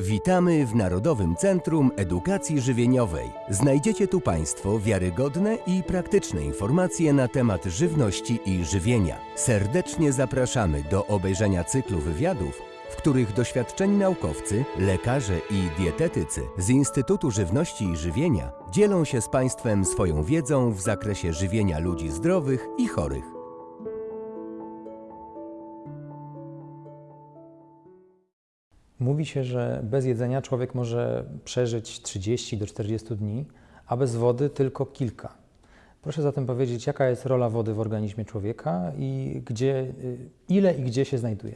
Witamy w Narodowym Centrum Edukacji Żywieniowej. Znajdziecie tu Państwo wiarygodne i praktyczne informacje na temat żywności i żywienia. Serdecznie zapraszamy do obejrzenia cyklu wywiadów, w których doświadczeni naukowcy, lekarze i dietetycy z Instytutu Żywności i Żywienia dzielą się z Państwem swoją wiedzą w zakresie żywienia ludzi zdrowych i chorych. Mówi się, że bez jedzenia człowiek może przeżyć 30 do 40 dni, a bez wody tylko kilka. Proszę zatem powiedzieć, jaka jest rola wody w organizmie człowieka i gdzie, y, ile i gdzie się znajduje?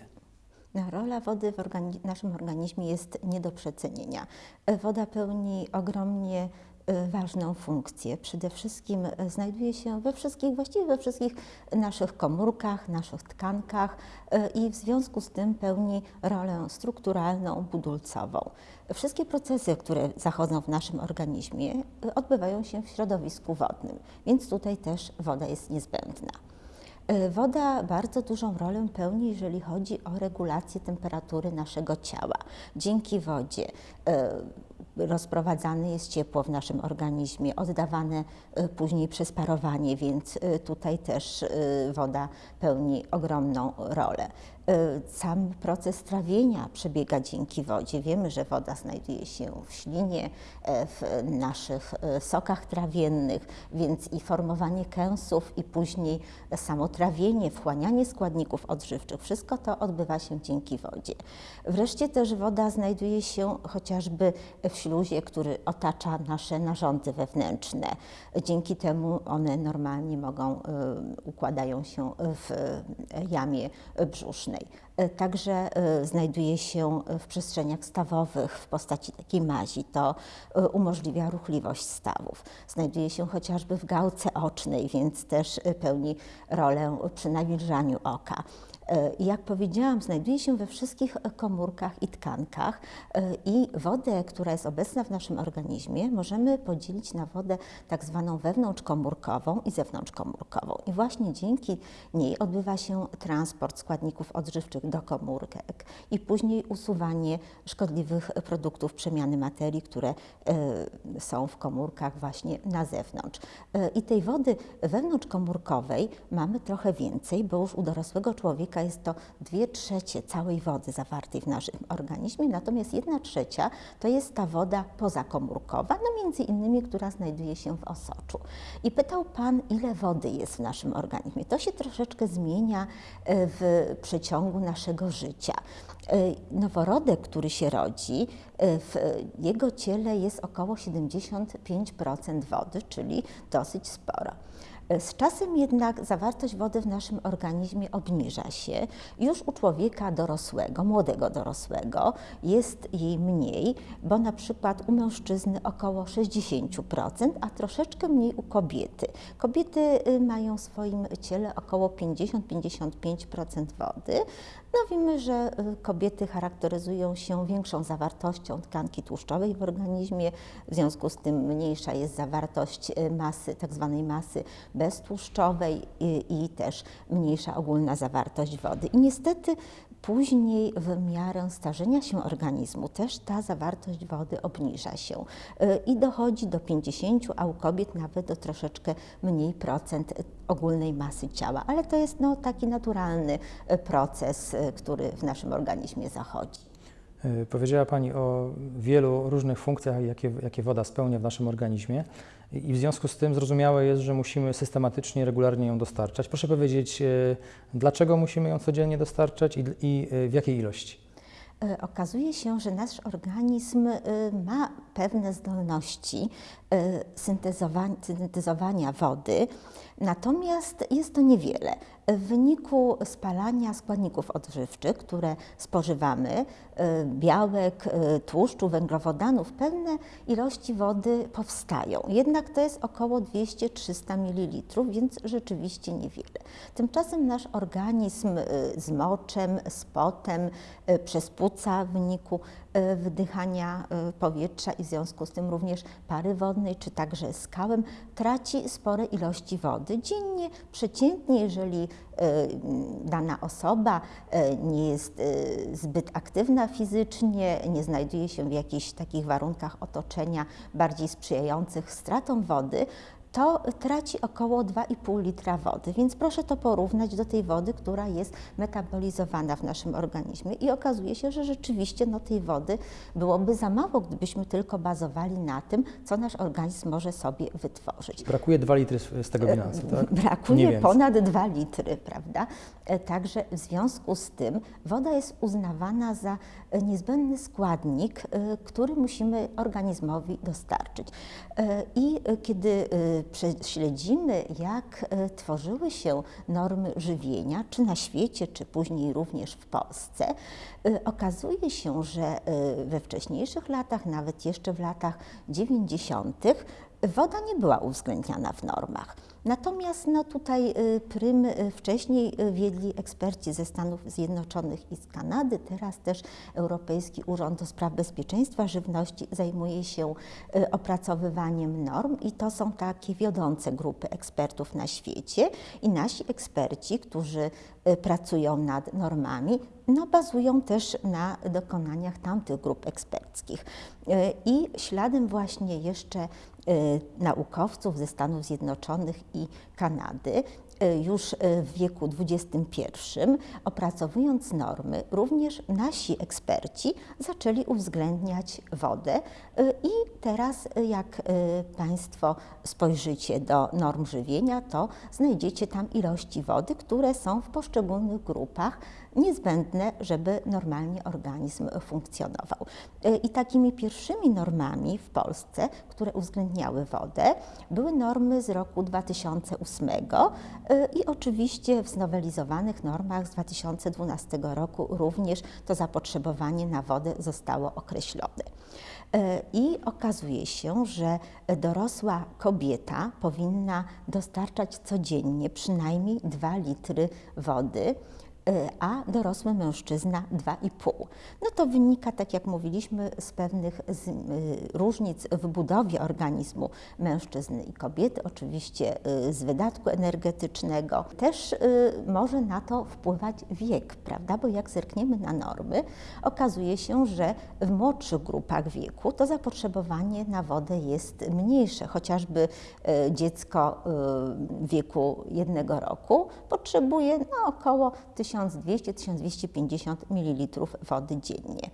No, rola wody w organi naszym organizmie jest nie do przecenienia. Woda pełni ogromnie ważną funkcję. Przede wszystkim y, znajduje się we wszystkich, właściwie we wszystkich naszych komórkach, naszych tkankach y, i w związku z tym pełni rolę strukturalną, budulcową. Wszystkie procesy, które zachodzą w naszym organizmie, odbywają się w środowisku wodnym, więc tutaj też woda jest niezbędna. Woda bardzo dużą rolę pełni, jeżeli chodzi o regulację temperatury naszego ciała. Dzięki wodzie rozprowadzane jest ciepło w naszym organizmie, oddawane później przez parowanie, więc tutaj też woda pełni ogromną rolę. Sam proces trawienia przebiega dzięki wodzie. Wiemy, że woda znajduje się w ślinie, w naszych sokach trawiennych, więc i formowanie kęsów, i później samo trawienie, wchłanianie składników odżywczych, wszystko to odbywa się dzięki wodzie. Wreszcie też woda znajduje się chociażby w śluzie, który otacza nasze narządy wewnętrzne. Dzięki temu one normalnie mogą, układają się w jamie brzusznej. Także znajduje się w przestrzeniach stawowych w postaci takiej mazi. To umożliwia ruchliwość stawów. Znajduje się chociażby w gałce ocznej, więc też pełni rolę przy nawilżaniu oka. Jak powiedziałam, znajduje się we wszystkich komórkach i tkankach i wodę, która jest obecna w naszym organizmie, możemy podzielić na wodę tak zwaną wewnątrzkomórkową i zewnątrzkomórkową. I właśnie dzięki niej odbywa się transport składników odżywczych do komórek i później usuwanie szkodliwych produktów przemiany materii, które są w komórkach właśnie na zewnątrz. I tej wody wewnątrzkomórkowej mamy trochę więcej, bo już u dorosłego człowieka jest to 2 trzecie całej wody zawartej w naszym organizmie, natomiast 1 trzecia to jest ta woda pozakomórkowa, no między innymi, która znajduje się w osoczu. I pytał Pan, ile wody jest w naszym organizmie. To się troszeczkę zmienia w przeciągu naszego życia. Noworodek, który się rodzi, w jego ciele jest około 75% wody, czyli dosyć sporo. Z czasem jednak zawartość wody w naszym organizmie obniża się. Już u człowieka dorosłego, młodego dorosłego jest jej mniej, bo na przykład u mężczyzny około 60%, a troszeczkę mniej u kobiety. Kobiety mają w swoim ciele około 50-55% wody. No wiemy, że kobiety charakteryzują się większą zawartością tkanki tłuszczowej w organizmie, w związku z tym mniejsza jest zawartość masy, tak zwanej masy beztłuszczowej i, i też mniejsza ogólna zawartość wody. I niestety później w miarę starzenia się organizmu też ta zawartość wody obniża się i dochodzi do 50, a u kobiet nawet do troszeczkę mniej procent ogólnej masy ciała, ale to jest no, taki naturalny proces, który w naszym organizmie zachodzi. Powiedziała Pani o wielu różnych funkcjach, jakie, jakie woda spełnia w naszym organizmie i w związku z tym zrozumiałe jest, że musimy systematycznie, regularnie ją dostarczać. Proszę powiedzieć, dlaczego musimy ją codziennie dostarczać i, i w jakiej ilości? Okazuje się, że nasz organizm ma pewne zdolności syntezowania, syntezowania wody, natomiast jest to niewiele. W wyniku spalania składników odżywczych, które spożywamy, białek, tłuszczu, węglowodanów, pewne ilości wody powstają. Jednak to jest około 200-300 ml, więc rzeczywiście niewiele. Tymczasem nasz organizm z moczem, z potem, przez płuca w wyniku wdychania powietrza i w związku z tym również pary wodnej, Czy także skałem, traci spore ilości wody. Dziennie, przeciętnie, jeżeli dana osoba nie jest zbyt aktywna fizycznie, nie znajduje się w jakichś takich warunkach otoczenia bardziej sprzyjających stratom wody, to traci około 2,5 litra wody. Więc proszę to porównać do tej wody, która jest metabolizowana w naszym organizmie i okazuje się, że rzeczywiście no, tej wody byłoby za mało, gdybyśmy tylko bazowali na tym, co nasz organizm może sobie wytworzyć. Brakuje 2 litry z tego bilansu, tak? Brakuje ponad 2 litry, prawda? E, także w związku z tym woda jest uznawana za niezbędny składnik, e, który musimy organizmowi dostarczyć. E, I kiedy prześledzimy, jak e, tworzyły się normy żywienia, czy na świecie, czy później również w Polsce, e, okazuje się, że e, we wcześniejszych latach, nawet jeszcze w latach 90., woda nie była uwzględniana w normach. Natomiast no, tutaj y, prym y, wcześniej y, wiedli eksperci ze Stanów Zjednoczonych i z Kanady, teraz też Europejski Urząd do Spraw Bezpieczeństwa Żywności zajmuje się opracowywaniem norm i to są takie wiodące grupy ekspertów na świecie i nasi eksperci, którzy pracują nad normami, no, bazują też na dokonaniach tamtych grup eksperckich. I śladem właśnie jeszcze naukowców ze Stanów Zjednoczonych i Kanady już e, w wieku XXI, opracowując normy, również nasi eksperci zaczęli uwzględniać wodę e, i teraz jak Państwo spojrzycie do norm żywienia, to znajdziecie tam ilości wody, które są w poszczególnych grupach niezbędne, żeby normalnie organizm funkcjonował. I takimi pierwszymi normami w Polsce, które uwzględniały wodę, były normy z roku 2008 i oczywiście w znowelizowanych normach z 2012 roku również to zapotrzebowanie na wodę zostało określone. I okazuje się, że dorosła kobieta powinna dostarczać codziennie przynajmniej 2 litry wody. E, a dorosły mężczyzna 2,5. No to wynika, tak jak mówiliśmy, z pewnych z, y, różnic w budowie organizmu mężczyzny i kobiety, oczywiście y, z wydatku energetycznego. Też y, może na to wpływać wiek, prawda? Bo jak zerkniemy na normy, okazuje się, że w młodszych grupach wieku to zapotrzebowanie na wodę jest mniejsze. Chociażby dziecko w wieku jednego roku potrzebuje no, około 1000 1200-1250 ml wody dziennie.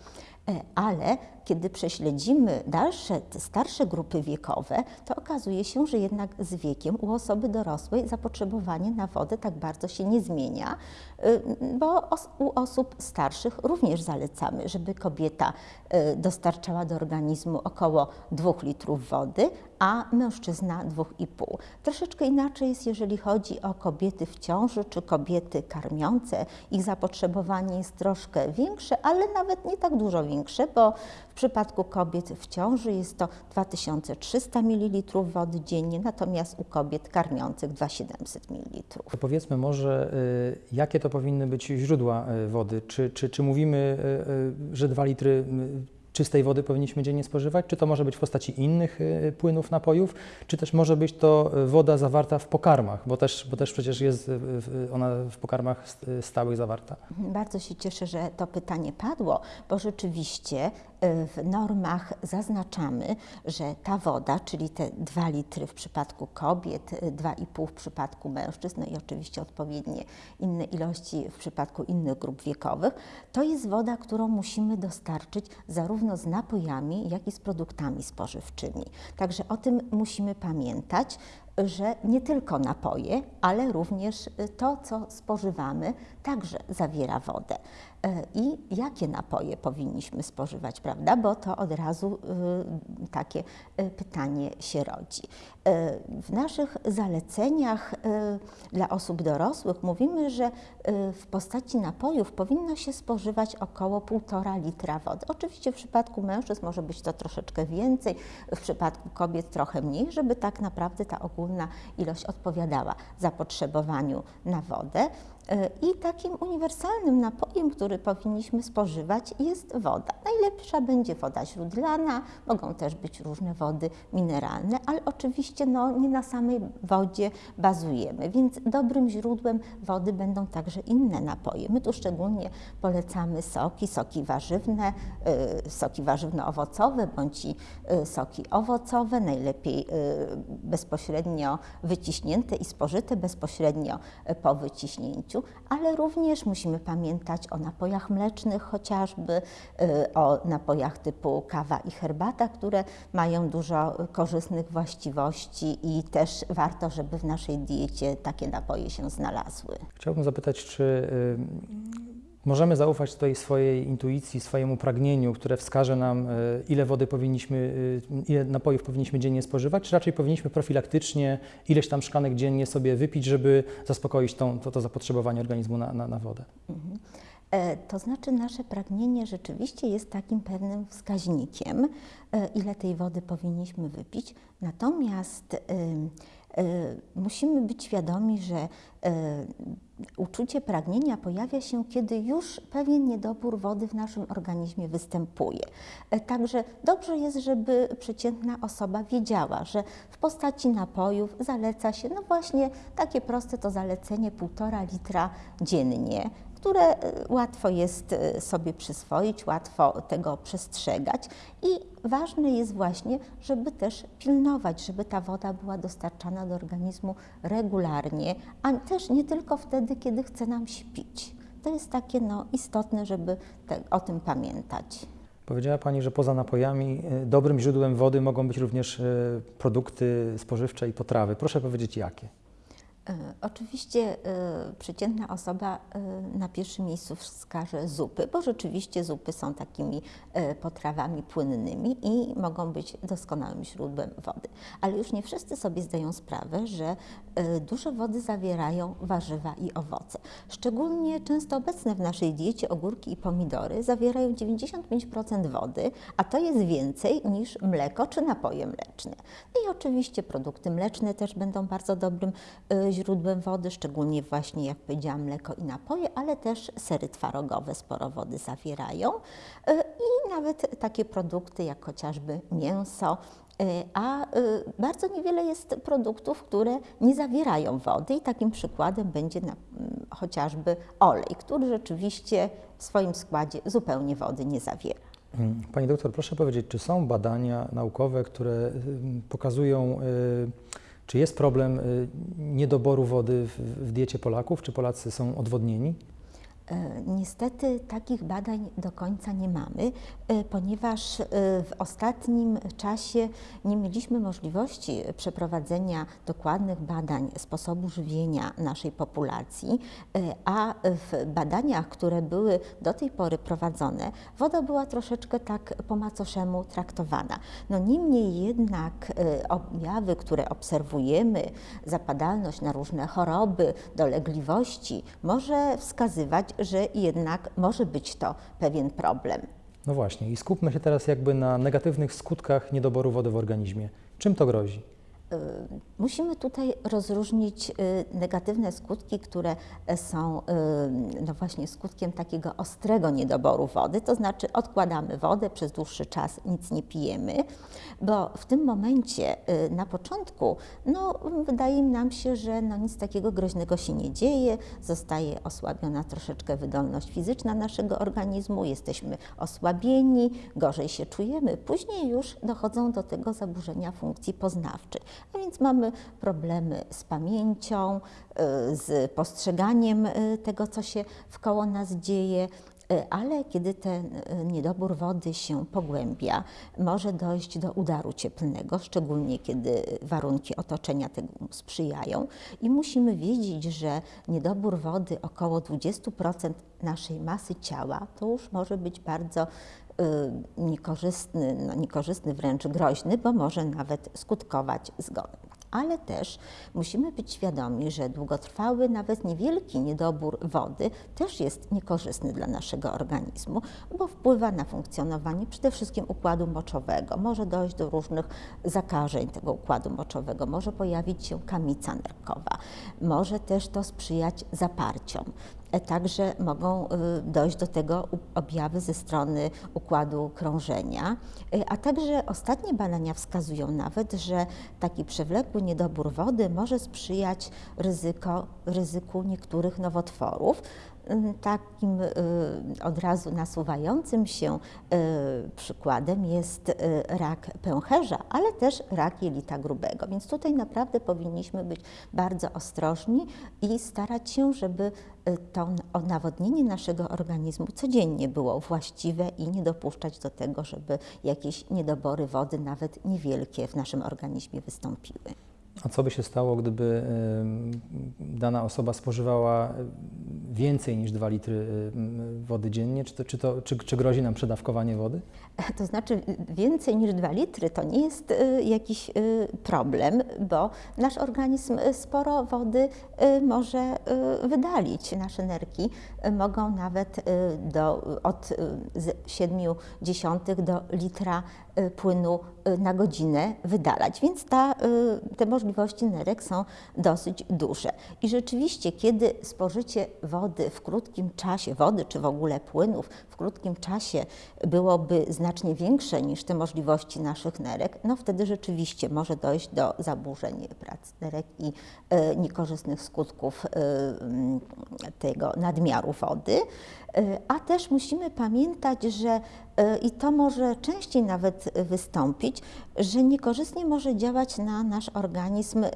E, ale kiedy prześledzimy dalsze, starsze grupy wiekowe, to okazuje się, że jednak z wiekiem u osoby dorosłej zapotrzebowanie na wodę tak bardzo się nie zmienia, y, bo u osób starszych również zalecamy, żeby kobieta y, dostarczała do organizmu około 2 litrów wody, a mężczyzna 2,5. Troszeczkę inaczej jest, jeżeli chodzi o kobiety w ciąży czy kobiety karmiące. Ich zapotrzebowanie jest troszkę większe, ale nawet nie tak dużo większe, bo w przypadku kobiet w ciąży jest to 2300 ml wody dziennie, natomiast u kobiet karmiących 2700 ml. Powiedzmy może, y, jakie to powinny być źródła y, wody? Czy, czy, czy mówimy, y, że 2 litry czystej wody powinniśmy dziennie spożywać? Czy to może być w postaci innych y, płynów, napojów, czy też może być to woda zawarta w pokarmach, bo też, bo też przecież jest ona w pokarmach stałych zawarta? Bardzo się cieszę, że to pytanie padło, bo rzeczywiście y, w normach zaznaczamy, że ta woda, czyli te 2 litry w przypadku kobiet, 2,5 y, w przypadku mężczyzn, no i oczywiście odpowiednie inne ilości w przypadku innych grup wiekowych, to jest woda, którą musimy dostarczyć zarówno z napojami, jak i z produktami spożywczymi. Także o tym musimy pamiętać, że nie tylko napoje, ale również to, co spożywamy, także zawiera wodę. E, I jakie napoje powinniśmy spożywać, prawda? Bo to od razu y, takie y, pytanie się rodzi. E, w naszych zaleceniach y, dla osób dorosłych mówimy, że w postaci napojów powinno się spożywać około 1,5 litra wody. Oczywiście w przypadku mężczyzn może być to troszeczkę więcej, w przypadku kobiet trochę mniej, żeby tak naprawdę ta ogólna ilość odpowiadała zapotrzebowaniu na wodę. E, I takim uniwersalnym napojem, który powinniśmy spożywać, jest woda. Najlepsza będzie woda źródlana, mogą też być różne wody mineralne, ale oczywiście no, nie na samej wodzie bazujemy, więc dobrym źródłem wody będą także inne napoje. My tu szczególnie polecamy soki, soki warzywne, y, soki warzywno-owocowe bądź y, soki owocowe, najlepiej bezpośrednio wyciśnięte i spożyte bezpośrednio po wyciśnięciu, ale również musimy pamiętać o napojach mlecznych chociażby, y, o napojach typu kawa i herbata, które mają dużo korzystnych właściwości i też warto, żeby w naszej diecie takie napoje się znalazły. Chciałbym zapytać, czy y, możemy zaufać tutaj swojej intuicji, swojemu pragnieniu, które wskaże nam, y, ile wody powinniśmy, y, ile napojów powinniśmy dziennie spożywać, czy raczej powinniśmy profilaktycznie ileś tam szklanek dziennie sobie wypić, żeby zaspokoić tą, to, to zapotrzebowanie organizmu na, na, na wodę? E, To znaczy, nasze pragnienie rzeczywiście jest takim pewnym wskaźnikiem, e, ile tej wody powinniśmy wypić. Natomiast e, e, musimy być świadomi, że e, uczucie pragnienia pojawia się, kiedy już pewien niedobór wody w naszym organizmie występuje. E, Także dobrze jest, żeby przeciętna osoba wiedziała, że w postaci napojów zaleca się, no właśnie takie proste to zalecenie 1,5 litra dziennie które e, łatwo jest e, sobie przyswoić, łatwo tego przestrzegać i ważne jest właśnie, żeby też pilnować, żeby ta woda była dostarczana do organizmu regularnie, a też nie tylko wtedy, kiedy chce nam się pić. To jest takie no, istotne, żeby te, o tym pamiętać. Powiedziała Pani, że poza napojami y, dobrym źródłem wody mogą być również produkty spożywcze i potrawy. Proszę powiedzieć jakie? E, Oczywiście e, przeciętna osoba e, na pierwszym miejscu wskaże zupy, bo rzeczywiście zupy są takimi e, potrawami płynnymi i mogą być doskonałym źródłem wody. Ale już nie wszyscy sobie zdają sprawę, że dużo wody zawierają warzywa i owoce. Szczególnie często obecne w naszej diecie ogórki i pomidory zawierają 95% wody, a to jest więcej niż mleko czy napoje mleczne. No i oczywiście produkty mleczne też będą bardzo dobrym e, źródłem wody, szczególnie właśnie jak powiedziałam mleko i napoje, ale też sery twarogowe sporo wody zawierają e, i nawet takie produkty jak chociażby mięso. E, A e, bardzo niewiele jest produktów, które nie zawierają wody i takim przykładem będzie na, mm, chociażby olej, który rzeczywiście w swoim składzie zupełnie wody nie zawiera. Mm, Pani doktor, proszę powiedzieć, czy są badania naukowe, które y, pokazują, y, czy jest problem y, niedoboru wody w, w diecie Polaków? Czy Polacy są odwodnieni? E, Niestety takich badań do końca nie mamy, e, ponieważ e, w ostatnim czasie nie mieliśmy możliwości przeprowadzenia dokładnych badań sposobu żywienia naszej populacji, a w badaniach, które były do tej pory prowadzone, woda była troszeczkę tak po macoszemu traktowana. No niemniej jednak objawy, które obserwujemy, zapadalność na różne choroby, dolegliwości, może wskazywać, że jednak może być to pewien problem. No właśnie, i skupmy się teraz jakby na negatywnych skutkach niedoboru wody w organizmie. Czym to grozi? Y, Musimy tutaj rozróżnić y, negatywne skutki, które są y, no właśnie skutkiem takiego ostrego niedoboru wody, to znaczy odkładamy wodę przez dłuższy czas, nic nie pijemy, bo w tym momencie na początku no, wydaje nam się, że no, nic takiego groźnego się nie dzieje, zostaje osłabiona troszeczkę wydolność fizyczna naszego organizmu, jesteśmy osłabieni, gorzej się czujemy. Później już dochodzą do tego zaburzenia funkcji poznawczej. A więc mamy problemy z pamięcią, y, z postrzeganiem y, tego, co się wkoło nas dzieje. Y, Ale kiedy ten niedobór wody się pogłębia, może dojść do udaru cieplnego, szczególnie kiedy warunki otoczenia temu sprzyjają. I musimy wiedzieć, że niedobór wody około 20% naszej masy ciała to już może być bardzo niekorzystny, no niekorzystny, wręcz groźny, bo może nawet skutkować zgonem. ale też musimy być świadomi, że długotrwały, nawet niewielki niedobór wody też jest niekorzystny dla naszego organizmu, bo wpływa na funkcjonowanie przede wszystkim układu moczowego. Może dojść do różnych zakażeń tego układu moczowego, może pojawić się kamica nerkowa, może też to sprzyjać zaparciom. E, Także mogą y, dojść do tego objawy ze strony układu krążenia, Y, a także ostatnie badania wskazują nawet, że taki przewlekły niedobór wody może sprzyjać ryzyko, ryzyku niektórych nowotworów. Takim y, od razu nasuwającym się y, przykładem jest y, rak pęcherza, ale też rak jelita grubego. Więc tutaj naprawdę powinniśmy być bardzo ostrożni i starać się, żeby to nawodnienie naszego organizmu codziennie było właściwe i nie dopuszczać do tego, żeby jakieś niedobory wody, nawet niewielkie, w naszym organizmie wystąpiły. A co by się stało, gdyby dana osoba spożywała więcej niż 2 litry ym, wody dziennie? Czy, to, czy, to, czy, czy grozi nam przedawkowanie wody? To znaczy y, więcej niż 2 litry to nie jest y, jakiś y, problem, bo nasz organizm y, sporo wody y, może y, wydalić. Nasze nerki y, mogą nawet y, do, od y, z 0,7 do litra y, płynu y, na godzinę wydalać, więc ta, y, te możliwości nerek są dosyć duże. I rzeczywiście, kiedy spożycie wody w krótkim czasie, wody czy w ogóle płynów w krótkim czasie byłoby znacznie większe niż te możliwości naszych nerek, no wtedy rzeczywiście może dojść do zaburzeń pracy nerek i e, niekorzystnych skutków e, tego nadmiaru wody. E, A też musimy pamiętać, że e, i to może częściej nawet wystąpić, że niekorzystnie może działać na nasz organizm e,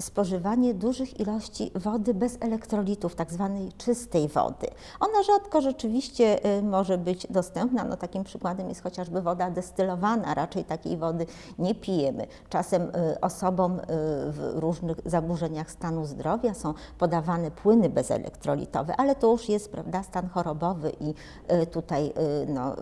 spożywanie dużych ilości wody bez elektrolitów, tak zwanej czystej wody. Ona rzadko rzeczywiście e, może być dostępna. No, takim przykładem jest chociażby woda destylowana. Raczej takiej wody nie pijemy. Czasem e, osobom w różnych zaburzeniach stanu zdrowia są podawane płyny bezelektrolitowe, ale to już jest prawda, stan chorobowy i tutaj no,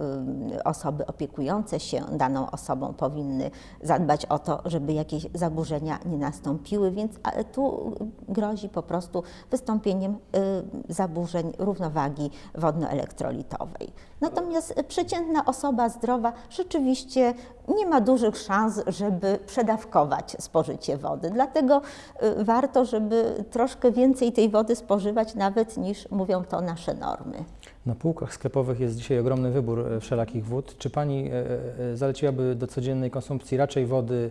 osoby opiekujące się daną osobą powinny zadbać o to, żeby jakieś zaburzenia nie nastąpiły, więc tu grozi po prostu wystąpieniem y, zaburzeń równowagi wodnoelektrolitowej. Natomiast przeciętna osoba zdrowa rzeczywiście nie ma dużych szans, żeby przedawkować spożycie wody. Dlatego y, warto, żeby troszkę więcej tej wody spożywać, nawet niż mówią to nasze normy. Na półkach sklepowych jest dzisiaj ogromny wybór e, wszelakich wód. Czy Pani e, e, zaleciłaby do codziennej konsumpcji raczej wody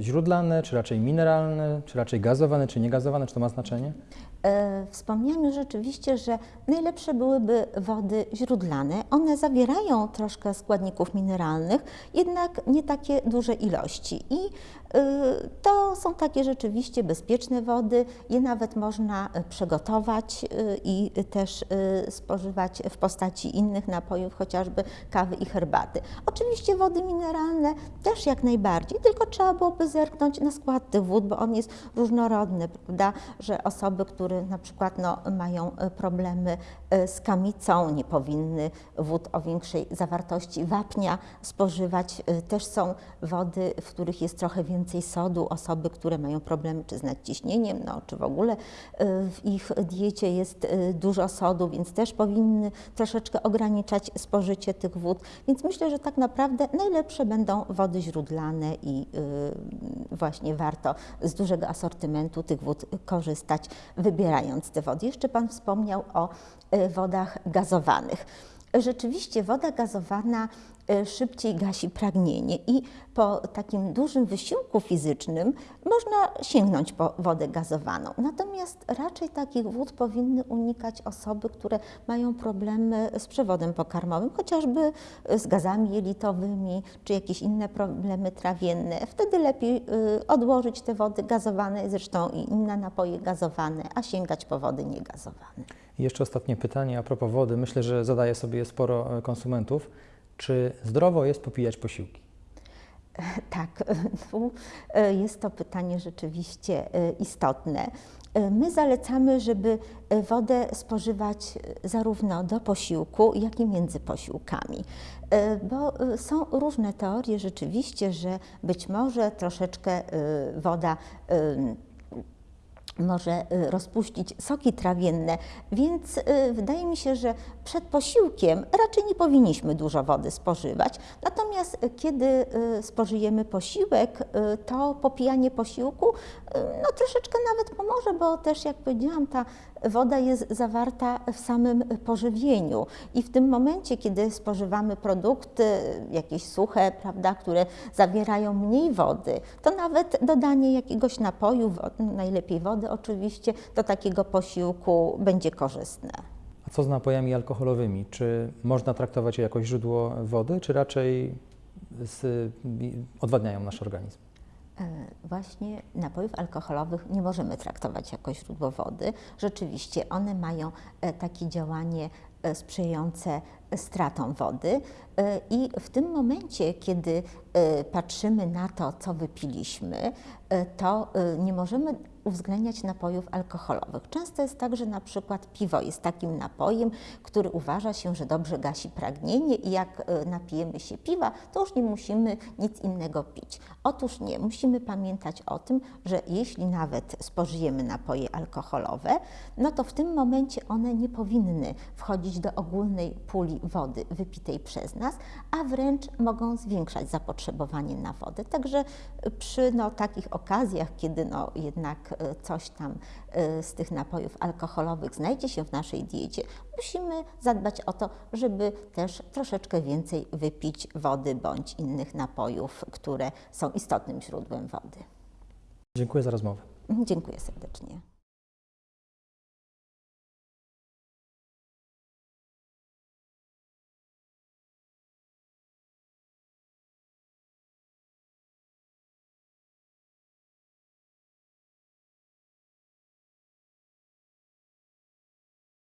źródlane, czy raczej mineralne, czy raczej gazowane, czy niegazowane? Czy to ma znaczenie? E, Wspomniałam już rzeczywiście, że najlepsze byłyby wody źródlane. One zawierają troszkę składników mineralnych, jednak nie takie duże ilości. I y, to są takie rzeczywiście bezpieczne wody. Je nawet można przygotować y, i też y, spożywać w postaci innych napojów, chociażby kawy i herbaty. Oczywiście wody mineralne też jak najbardziej, tylko trzeba byłoby zerknąć na skład tych wód, bo on jest różnorodny, prawda, że osoby, które na przykład no, mają e, problemy e, z kamicą, nie powinny wód o większej zawartości wapnia spożywać. E, Też są wody, w których jest trochę więcej sodu. Osoby, które mają problemy czy z nadciśnieniem, no, czy w ogóle w ich diecie jest dużo sodu, więc też powinny troszeczkę ograniczać spożycie tych wód. Więc myślę, że tak naprawdę najlepsze będą wody źródlane i y, właśnie warto z dużego asortymentu tych wód korzystać, wybierając te wody. Jeszcze Pan wspomniał o y, wodach gazowanych. Rzeczywiście woda gazowana szybciej gasi pragnienie i po takim dużym wysiłku fizycznym można sięgnąć po wodę gazowaną. Natomiast raczej takich wód powinny unikać osoby, które mają problemy z przewodem pokarmowym, chociażby z gazami jelitowymi czy jakieś inne problemy trawienne. Wtedy lepiej y, odłożyć te wody gazowane, zresztą i inne napoje gazowane, a sięgać po wody niegazowane. Jeszcze ostatnie pytanie a propos wody. Myślę, że zadaje sobie sporo e, konsumentów. Czy zdrowo jest popijać posiłki? Tak, e, jest to pytanie rzeczywiście e, istotne. E, My zalecamy, żeby wodę spożywać zarówno do posiłku, jak i między posiłkami. Bo są różne teorie rzeczywiście, że być może troszeczkę woda może y, rozpuścić soki trawienne, więc y, wydaje mi się, że przed posiłkiem raczej nie powinniśmy dużo wody spożywać. Natomiast y, kiedy spożyjemy posiłek, to popijanie posiłku no, troszeczkę nawet pomoże, bo też jak powiedziałam, ta woda jest zawarta w samym pożywieniu i w tym momencie, kiedy spożywamy produkty jakieś suche, prawda, które zawierają mniej wody, to nawet dodanie jakiegoś napoju, najlepiej wody oczywiście, do takiego posiłku będzie korzystne. A co z napojami alkoholowymi? Czy można traktować je jako źródło wody, czy raczej z, odwadniają nasz organizm? E, Właśnie napojów alkoholowych nie możemy traktować jako źródło wody. Rzeczywiście one mają e, takie działanie e, sprzyjające stratom wody i w tym momencie, kiedy patrzymy na to, co wypiliśmy, to nie możemy uwzględniać napojów alkoholowych. Często jest tak, że na przykład piwo jest takim napojem, który uważa się, że dobrze gasi pragnienie i jak e, napijemy się piwa, to już nie musimy nic innego pić. Otóż nie, musimy pamiętać o tym, że jeśli nawet spożyjemy napoje alkoholowe, no to w tym momencie one nie powinny wchodzić do ogólnej puli wody wypitej przez nas, a wręcz mogą zwiększać zapotrzebowanie na wodę. Także przy no, takich okazjach, kiedy no, jednak e, coś tam e, z tych napojów alkoholowych znajdzie się w naszej diecie, musimy zadbać o to, żeby też troszeczkę więcej wypić wody bądź innych napojów, które są istotnym źródłem wody. Dziękuję za rozmowę. Dziękuję serdecznie.